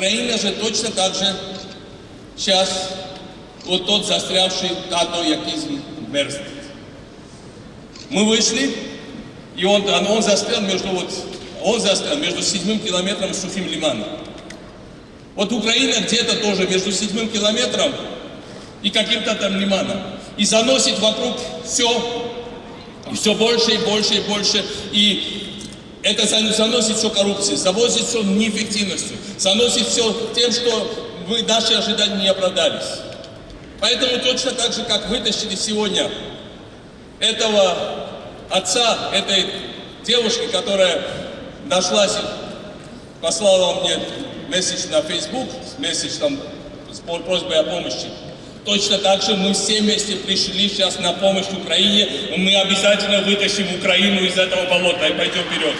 Украина же точно так же сейчас вот тот застрявший тато якизм мерзнет. Мы вышли, и он, он, он застрял между вот, он застрял между седьмым километром и сухим лиманом. Вот Украина где-то тоже между седьмым километром и каким-то там лиманом. И заносит вокруг все, и все больше и больше и больше. И это зан- заносит все коррупцией, завозит все неэффективностью, заносит все тем, что вы, наши ожидания не оправдались. Поэтому точно так же, как вытащили сегодня этого отца, этой девушки, которая нашлась, послала мне месседж на Facebook, месседж там с просьбой о помощи. Точно так же мы все вместе пришли сейчас на помощь Украине, мы обязательно вытащим Украину из этого болота и пойдем вперед.